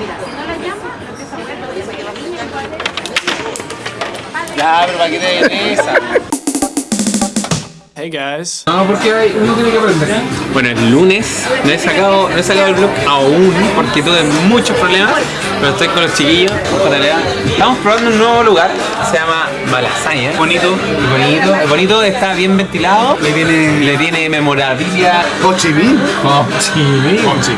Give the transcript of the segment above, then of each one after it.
Mira, si no la llama, lo empieza a mover, lo que la niña Ya, pero para que te den esa. Hey guys. No, porque hay, uno tiene que aprender. Bueno, es lunes, no he sacado, no he sacado el vlog aún porque tuve muchos problemas, pero estoy con los chiquillos, con. Estamos probando un nuevo lugar, se llama Malasaña. Bonito. Bonito, es bonito, está bien ventilado, le tiene, le tiene memorabilia. Ho Chi Minh. Oh, sí,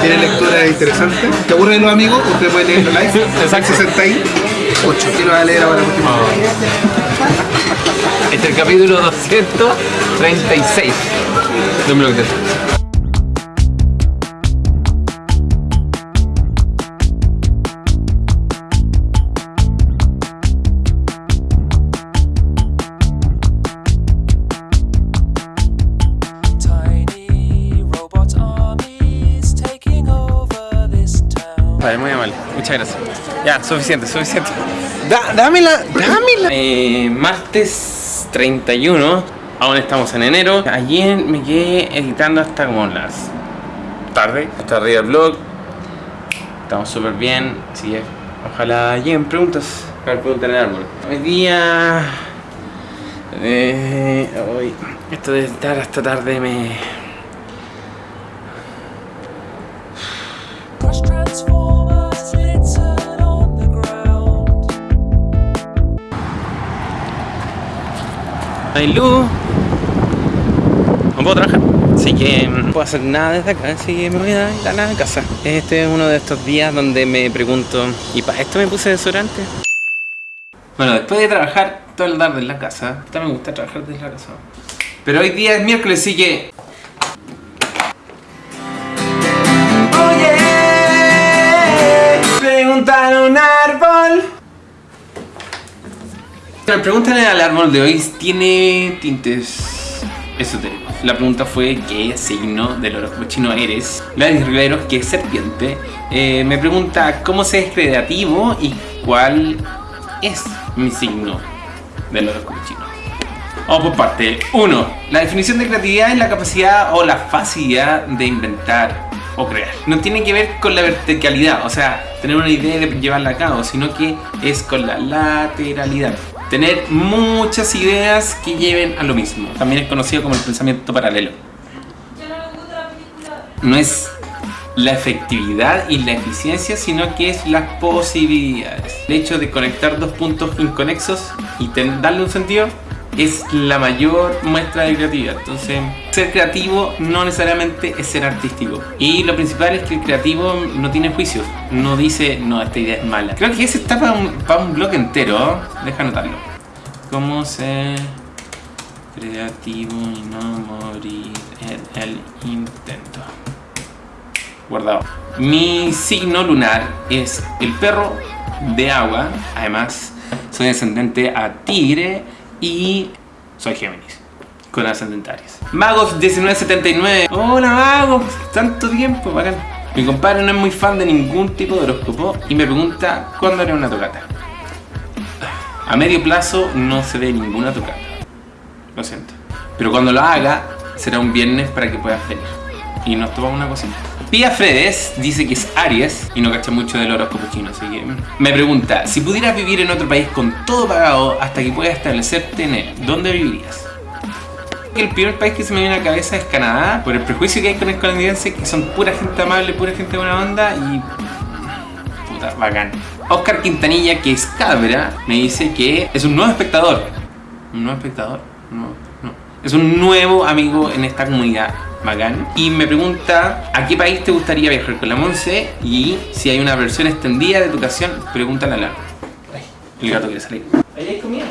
Tiene lectura interesante. ¿Te aburren los amigos? Usted puede leer live. Exacto. 68. ¿Quién lo va a leer ahora? último? Es el capítulo 236 de un blog de texto. Tiny robot armies taking over this town. Vale, muy amable. Muchas gracias. Ya, suficiente, suficiente. Da, dámela, dámela. Eh, martes 31. Aún estamos en enero. Ayer me quedé editando hasta como las tarde. Está arriba el blog. Estamos súper bien. Así que ojalá lleguen preguntas. A ver, preguntan en el árbol. Hoy día. Eh, hoy, esto de estar hasta tarde me. Hay luz, no puedo trabajar, así que mm, no puedo hacer nada desde acá, así que me voy a ir a la casa. Este es uno de estos días donde me pregunto, ¿y para esto me puse desodorante? Bueno, después de trabajar toda la tarde en la casa, también me gusta trabajar desde la casa. Pero hoy día es miércoles, así que... Oye, preguntar a un árbol. La pregunta en el árbol de hoy tiene tintes esotéricos. La pregunta fue ¿qué signo del horóscopo chino eres? Gladys Riveros, que es serpiente, eh, me pregunta cómo se es creativo y cuál es mi signo del horóscopo chino. Vamos por parte. 1. La definición de creatividad es la capacidad o la facilidad de inventar o crear. No tiene que ver con la verticalidad, o sea, tener una idea de llevarla a cabo, sino que es con la lateralidad. Tener muchas ideas que lleven a lo mismo. También es conocido como el pensamiento paralelo. No es la efectividad y la eficiencia, sino que es las posibilidades. El hecho de conectar dos puntos inconexos y darle un sentido es la mayor muestra de creatividad. Entonces, ser creativo no necesariamente es ser artístico. Y lo principal es que el creativo no tiene juicios. No dice, no, esta idea es mala. Creo que ese está para un, para un blog entero. Deja anotarlo. ¿Cómo ser creativo y no morir en el intento? guardado. Mi signo lunar es el perro de agua. Además, soy descendente a tigre y soy Géminis. Con ascendentarios. Magos 1979. Hola Magos, tanto tiempo, bacán. Mi compadre no es muy fan de ningún tipo de horóscopo y me pregunta cuándo haré una tocata. A medio plazo no se ve ninguna tocata. Lo siento. Pero cuando lo haga, será un viernes para que puedas venir. Y nos tomamos una cosita. Pia Fredes dice que es Aries y no cacha mucho del horóscopo chino, así que me pregunta, si pudieras vivir en otro país con todo pagado hasta que puedas establecerte en él, ¿dónde vivirías? El primer país que se me viene a la cabeza es Canadá, por el prejuicio que hay con el canadiense, que son pura gente amable, pura gente buena onda y... Puta, bacán. Oscar Quintanilla, que es cabra, me dice que es un nuevo espectador. ¿Un nuevo espectador? No, no. Es un nuevo amigo en esta comunidad. Bacán. Y me pregunta a qué país te gustaría viajar con la Monse y si hay una versión extendida de tu ocasión, pregúntale a la. El gato quiere salir. Ahí hay comida.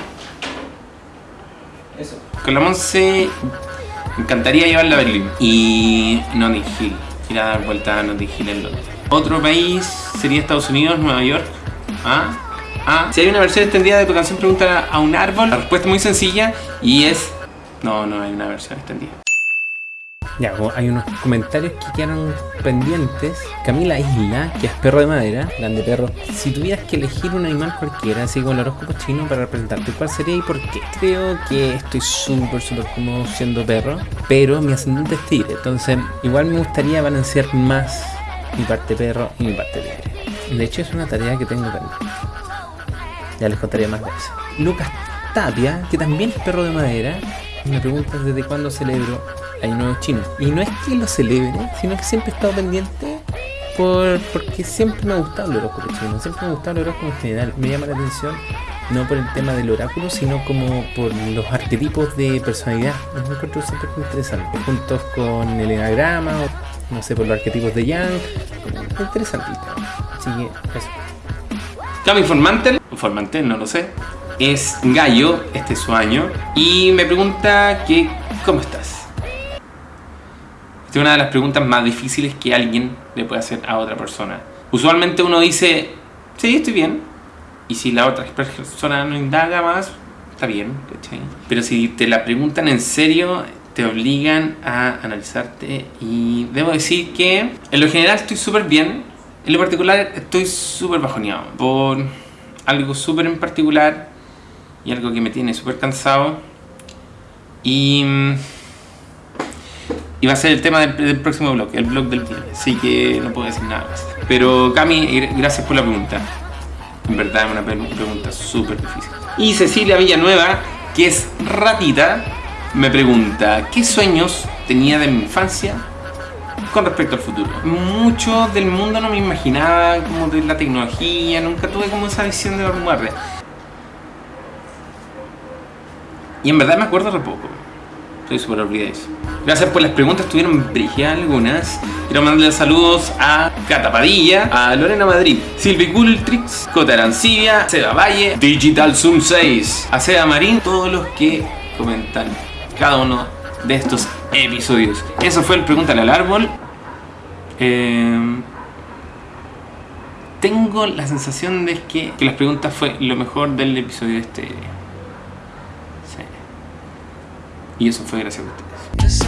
Eso. Con la Monse me encantaría llevarla a Berlín. Y Notting Hill. Ir a dar vuelta a Notting Hill en Londres. Otro país sería Estados Unidos, Nueva York. ¿Ah? Ah. Si hay una versión extendida de tu canción, pregúntale a un árbol. La respuesta es muy sencilla y es... No, no hay una versión extendida. Ya, hay unos comentarios que quedaron pendientes. Camila Isla, que es perro de madera, grande perro. Si tuvieras que elegir un animal cualquiera, así como el horóscopo chino, para representarte, ¿cuál sería y por qué? Creo que estoy súper, súper cómodo siendo perro, pero mi ascendente es tigre. Entonces, igual me gustaría balancear más mi parte perro y mi parte tigre. De hecho, es una tarea que tengo pendiente. Ya les contaré más de eso. Lucas Tapia, que también es perro de madera, me pregunta desde cuándo celebro Año Nuevo Chino. Y no es que lo celebre, sino que siempre he estado pendiente por, porque siempre me ha gustado el horóscopo chino, siempre me ha gustado el horóscopo en general. Me llama la atención no por el tema del oráculo, sino como por los arquetipos de personalidad. Me encuentro siempre muy interesante, juntos con el enagrama, o, no sé, por los arquetipos de Yang. Interesante. Así que eso. Cami Formantel, o Formantel, no lo sé, es gallo, este es su año, y me pregunta que, ¿cómo estás? Esta es una de las preguntas más difíciles que alguien le puede hacer a otra persona. Usualmente uno dice, sí, estoy bien, y si la otra persona no indaga más, está bien. Pero si te la preguntan en serio, te obligan a analizarte y debo decir que en lo general estoy súper bien, en lo particular estoy súper bajoneado por algo súper en particular y algo que me tiene súper cansado y, mm, y va a ser el tema del, próximo blog, el blog del día, así que no puedo decir nada más. Pero Cami, gr- gracias por la pregunta. En verdad es una pre- pregunta súper difícil. Y Cecilia Villanueva, que es ratita, me pregunta, ¿qué sueños tenía de mi infancia con respecto al futuro? Mucho del mundo no me imaginaba como de la tecnología, nunca tuve como esa visión de vanguardia. Y en verdad me acuerdo re poco. Estoy súper olvidadizo. Gracias por las preguntas, tuvieron brillas algunas. Quiero mandarle saludos a Cata Padilla, a Lorena Madrid, Silvi Gultrix, Cota Arancibia, Seba Valle, Digital Zoom 6, a Seba Marín, todos los que comentan cada uno de estos episodios. Eso fue el Pregúntale al Árbol. Eh, tengo la sensación de que, que las preguntas fue lo mejor del episodio de este. Sí. Y eso fue gracias a ustedes.